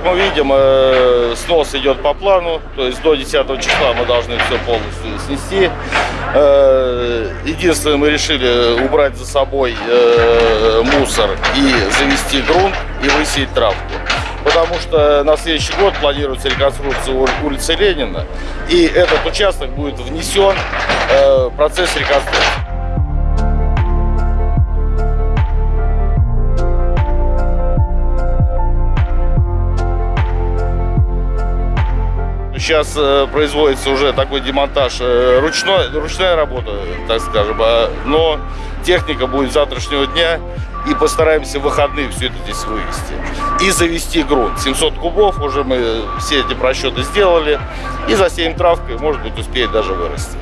как мы видим, э, снос идет по плану, то есть до 10 числа мы должны все полностью снести. Э, единственное, мы решили убрать за собой э, мусор и завести грунт и высеять травку. Потому что на следующий год планируется реконструкция улицы Ленина, и этот участок будет внесен в процесс реконструкции. Сейчас э, производится уже такой демонтаж, э, ручной, ручная работа, так скажем, а, но техника будет завтрашнего дня и постараемся в выходные все это здесь вывести. И завести грунт. 700 кубов уже мы все эти просчеты сделали. И засеем травкой, может быть, успеет даже вырасти.